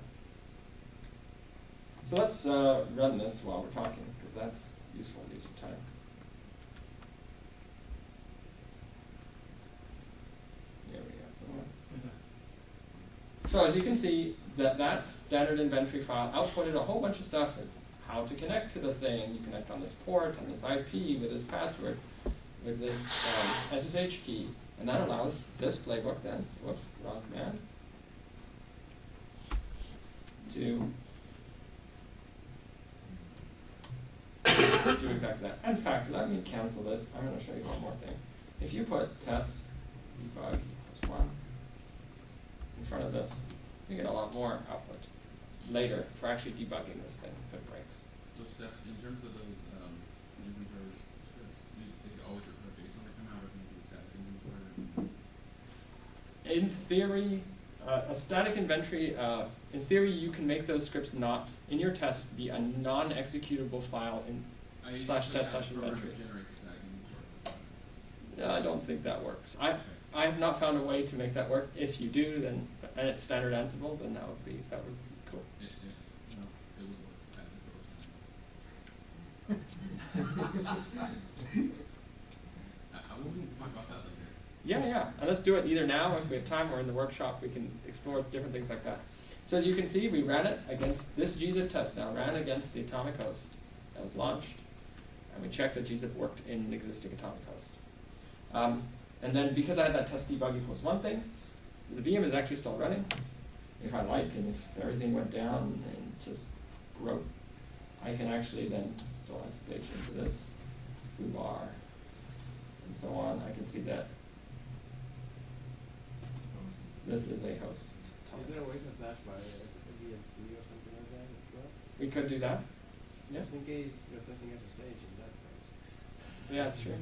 So let's uh, run this while we're talking, because that's useful use of time. We go. So as you can see, that, that standard inventory file outputted a whole bunch of stuff, how to connect to the thing. You connect on this port, on this IP, with this password, with this um, SSH key. And that allows this playbook then, whoops, wrong command, to do exactly that. In fact, let me cancel this. I'm going to show you one more thing. If you put test debug equals one in front of this, you get a lot more output later for actually debugging this thing if it breaks. Steph, in terms of those, um, inventory scripts, do they always require JSON to come out, or can you do static inventory? In theory, uh, a static inventory, uh, in theory, you can make those scripts not, in your test, be a non-executable file in I slash test slash inventory. to generate static inventory. No, I don't think that works. I, I have not found a way to make that work. If you do, then, and it's standard Ansible, then that would be, that would be cool. It, it, no, it was worth it. I, I will talk about that later. Yeah, yeah, and let's do it either now, if we have time, or in the workshop, we can explore different things like that. So as you can see, we ran it against, this gzip test now ran against the atomic host that was launched, and we checked that gzip worked in an existing atomic host. Um, and then because I had that test debug equals one thing, the VM is actually still running. If I like, and if everything went down and just broke, I can actually then still SSH into this foobar and so on. I can see that this is a host. Is there a way to attach by VNC or something like that as well? We could do that. Yeah, Just in case you're testing SSH in that yeah, that's true.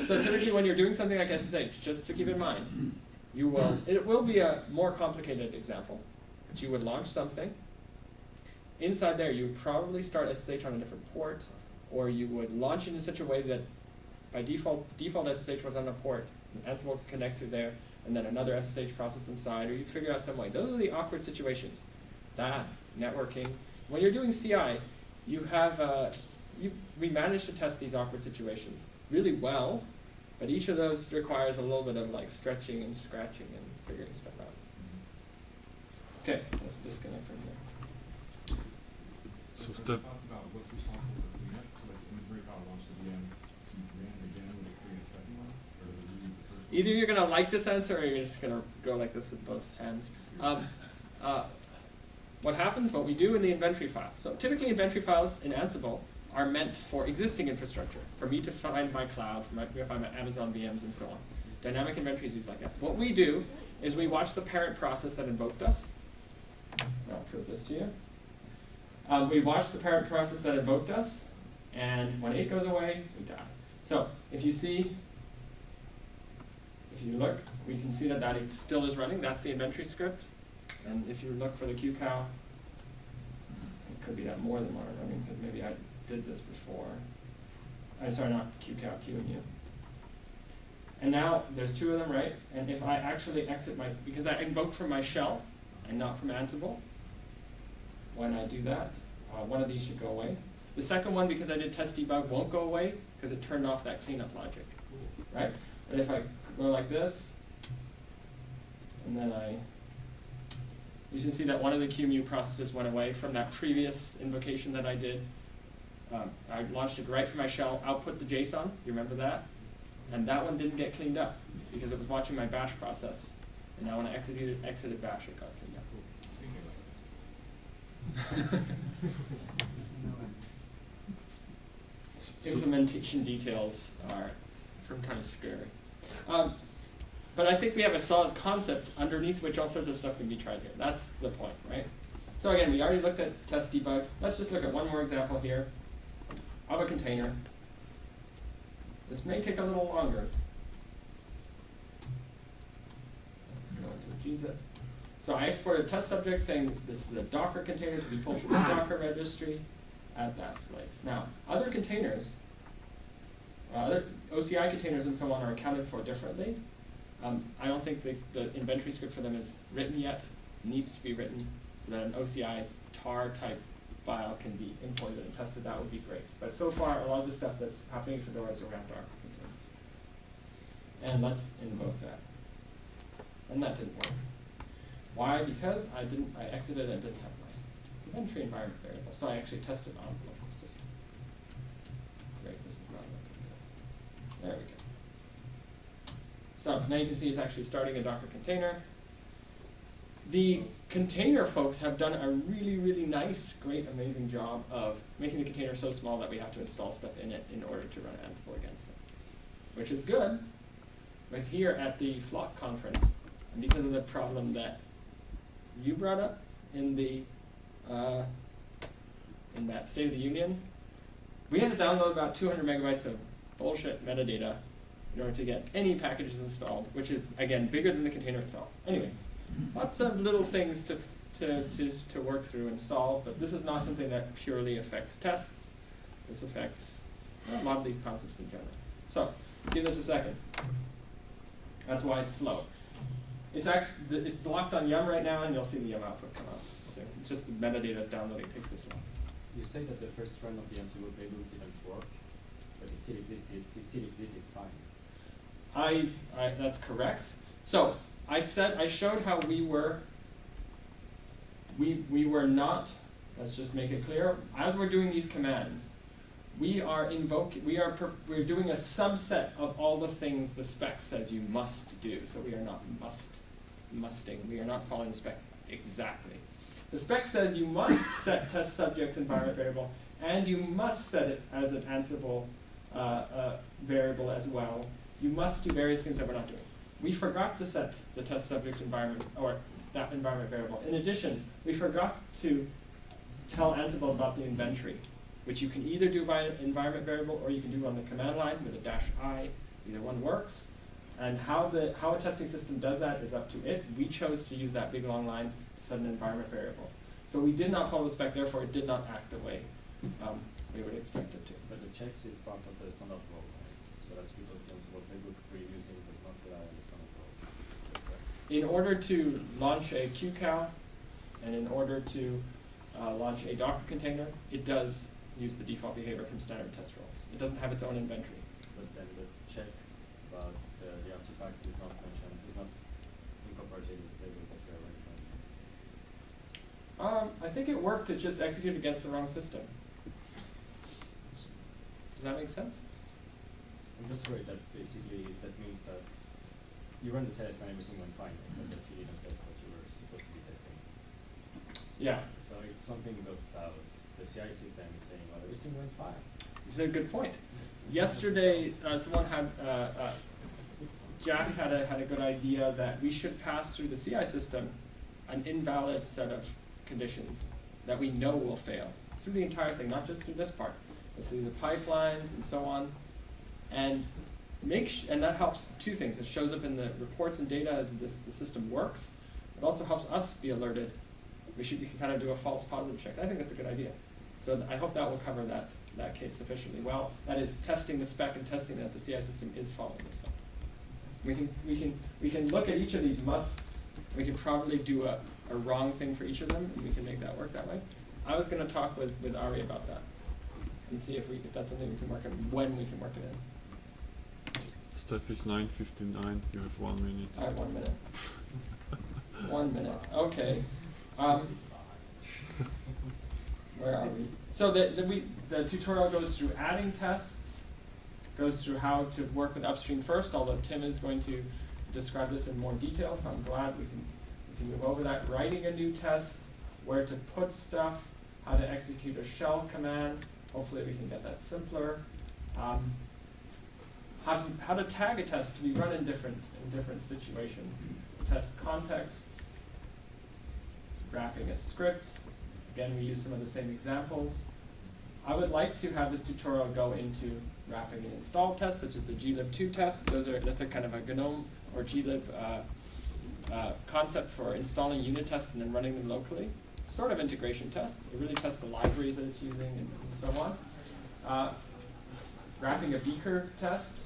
so typically when you're doing something like SSH, just to keep in mind, you will, it will be a more complicated example, but you would launch something. Inside there, you would probably start SSH on a different port, or you would launch it in such a way that by default, default SSH was on a port, and Ansible could connect through there, and then another SSH process inside, or you figure out some way. Those are the awkward situations. That, networking. When you're doing CI, you have, uh, you, we manage to test these awkward situations really well, but each of those requires a little bit of like stretching and scratching and figuring stuff out. Okay, let's disconnect from here. So Some step Thoughts about what's responsible for cleanup, so like inventory file launch the VM, you ran it again, would it create a second one, or does it reuse the first one? Either you're gonna like this answer or you're just gonna go like this with both hands. Um, uh, what happens, what we do in the inventory file. So typically inventory files in Ansible are meant for existing infrastructure, for me to find my cloud, for me to find my Amazon VMs and so on. Dynamic inventory is used like that. What we do is we watch the parent process that invoked us. I'll prove this to you. Um, we watch the parent process that invoked us, and when it goes away, we die. So if you see if you look, we can see that that still is running. That's the inventory script. And if you look for the QCow, it could be that more than one are running because maybe I did this before. I'm sorry, not QCow, QEMU. And now there's two of them, right? And if I actually exit my, because I invoked from my shell and not from Ansible, when I do that, uh, one of these should go away. The second one, because I did test debug, won't go away because it turned off that cleanup logic, right? But if I go like this, and then I, you can see that one of the QEMU processes went away from that previous invocation that I did. Um, I launched it right from my shell, output the JSON, you remember that? And that one didn't get cleaned up because it was watching my bash process. And now when I exited, exited bash, it got cleaned up. Implementation details are sometimes scary. Um, but I think we have a solid concept underneath which all sorts of stuff can be tried here. That's the point, right? So again, we already looked at test debug. Let's just look at one more example here of a container. This may take a little longer. Let's go into gzip. So I exported test subject saying this is a Docker container to be pulled from the Docker registry at that place. Now, other containers, uh, other OCI containers and so on are accounted for differently. Um, I don't think the, the inventory script for them is written yet, needs to be written, so that an OCI tar type file can be imported and tested, that would be great. But so far, a lot of the stuff that's happening in Fedora is around Docker containers. And let's invoke that. And that didn't work. Why? Because I didn't, I exited and didn't have my inventory environment variable, so I actually tested on There we go. So now you can see it's actually starting a Docker container. The container folks have done a really, really nice, great, amazing job of making the container so small that we have to install stuff in it in order to run Ansible against it, which is good. But here at the Flock conference, and because of the problem that you brought up in the uh, in that State of the Union, we had to download about 200 megabytes of bullshit metadata in order to get any packages installed, which is again bigger than the container itself. Anyway, lots of little things to to to to work through and solve, but this is not something that purely affects tests. This affects uh, a lot of these concepts in general. So, give this a second. That's why it's slow. It's actually it's blocked on Yum right now, and you'll see the Yum output come out soon. It's just the metadata downloading takes this long. You say that the first run of the Ansible playbook didn't work, but it still existed. It still existed fine. I, I that's correct. So I said I showed how we were. We we were not. Let's just make it clear. As we're doing these commands, we are invoking. We are we're doing a subset of all the things the spec says you must do. So we are not must musting. We are not following the spec exactly. The spec says you must set test subjects environment variable, and you must set it as an Ansible uh, uh, variable as well. You must do various things that we're not doing. We forgot to set the test subject environment, or that environment variable. In addition, we forgot to tell Ansible about the inventory, which you can either do by an environment variable or you can do on the command line with a dash i. Either one works. And how the how a testing system does that is up to it. We chose to use that big long line to set an environment variable. So we did not follow the spec, therefore it did not act the way um, we would expect it to. But the checks is part of the standard role, right? So that's because Ansible playbook we're using does not rely on the standard role. In order to launch a QCOW and in order to uh, launch a Docker container, it does use the default behavior from standard test roles. It doesn't have its own inventory. But then the check about the, the artifact is not mentioned, is not incorporated in the playbook that we. Um, I think it worked to just execute against the wrong system. Does that make sense? I'm just worried that basically that means that you run the test and everything went fine, except that you didn't test what you were supposed to be testing. Yeah. So if something goes south, the CI system is saying, well, everything went fine. It's a good point. Yesterday, uh, someone had, uh, uh, Jack had a, had a good idea that we should pass through the CI system an invalid set of conditions that we know will fail through the entire thing, not just through this part, through the pipelines and so on. And make and that helps two things. It shows up in the reports and data as this the system works. It also helps us be alerted. We should we can kind of do a false positive check. I think that's a good idea. So I hope that will cover that that case sufficiently well. That is testing the spec and testing that the CI system is following the spec. We can we can we can look at each of these musts. We can probably do a, a wrong thing for each of them, and we can make that work that way. I was going to talk with, with Ari about that and see if we if that's something we can work in when we can work it in. Steph is 9.59, you have one minute. I have one minute. One minute. Okay. Um, where are we? So the, the, we, the tutorial goes through adding tests, goes through how to work with upstream first, although Tim is going to describe this in more detail, so I'm glad we can, we can move over that. Writing a new test, where to put stuff, how to execute a shell command. Hopefully we can get that simpler. Um, how to, how to tag a test to be run in different, in different situations. Test contexts, wrapping a script. Again, we use some of the same examples. I would like to have this tutorial go into wrapping an install test, such as the glib2 test. Those are, that's a kind of a GNOME or glib uh, uh, concept for installing unit tests and then running them locally. Sort of integration tests. It really tests the libraries that it's using and, and so on. Uh, wrapping a beaker test.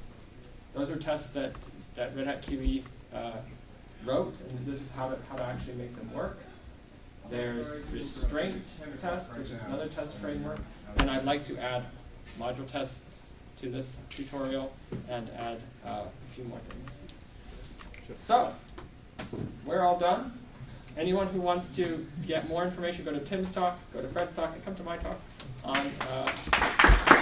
Those are tests that, that Red Hat QE uh, wrote, and this is how to, how to actually make them work. There's restraint test, which is another test framework, and I'd like to add module tests to this tutorial and add uh, a few more things. So, we're all done. Anyone who wants to get more information, go to Tim's talk, go to Fred's talk, and come to my talk on uh,